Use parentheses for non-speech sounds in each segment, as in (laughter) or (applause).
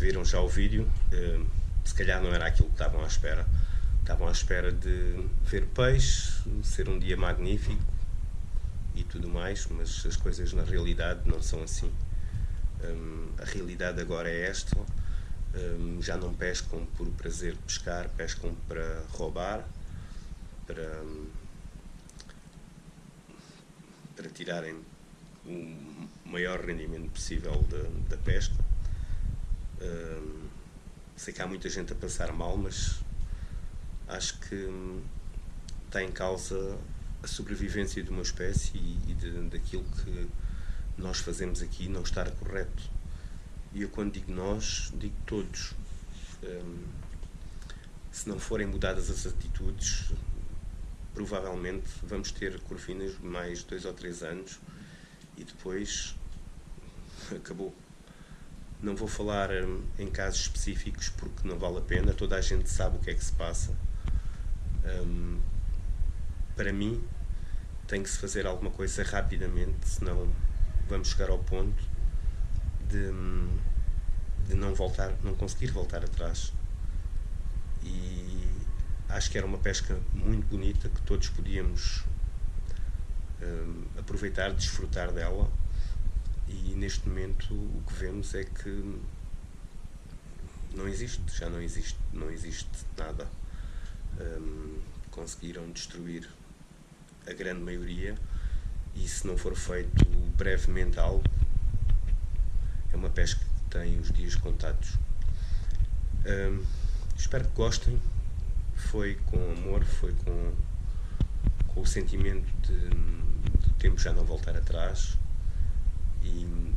Viram já o vídeo, uh, se calhar não era aquilo que estavam à espera. Estavam à espera de ver peixe, ser um dia magnífico e tudo mais, mas as coisas na realidade não são assim. Um, a realidade agora é esta, um, já não pescam por prazer de pescar, pescam para roubar, para, para tirarem o maior rendimento possível da, da pesca. Sei que há muita gente a passar mal, mas acho que está em causa a sobrevivência de uma espécie e, de, daquilo que nós fazemos aqui não estar correto. E eu quando digo nós, digo todos. Se não forem mudadas as atitudes, provavelmente vamos ter corvinas mais dois ou três anos e depois acabou. Não vou falar hum, em casos específicos porque não vale a pena, toda a gente sabe o que é que se passa. Um, para mim, tem que se fazer alguma coisa rapidamente, senão vamos chegar ao ponto de, de não voltar, não conseguir voltar atrás. E acho que era uma pesca muito bonita que todos podíamos um, aproveitar, desfrutar dela. E neste momento o que vemos é que não existe, já não existe, não existe nada. Um, conseguiram destruir a grande maioria e se não for feito brevemente algo, é uma pesca que tem os dias contados. Um, espero que gostem. Foi com amor, foi com, com o sentimento de, de tempo já não voltar atrás e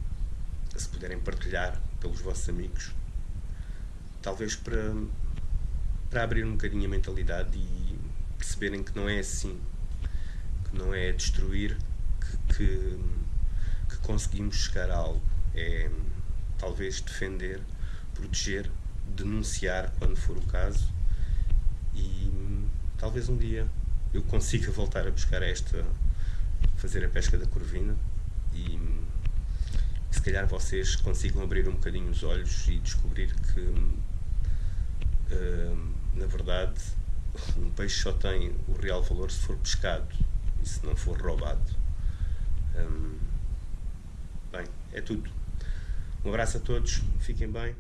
se puderem partilhar pelos vossos amigos, talvez para, para abrir um bocadinho a mentalidade e perceberem que não é assim, que não é destruir que, que, que conseguimos chegar a algo. É talvez defender, proteger, denunciar quando for o caso e talvez um dia eu consiga (laughs) voltar a buscar esta, fazer a pesca da corvina e se calhar vocês consigam abrir um bocadinho os olhos e descobrir que uh, na verdade um peixe só tem o real valor se for pescado e se não for roubado. Hum, bem, é tudo. Um abraço a todos, fiquem bem.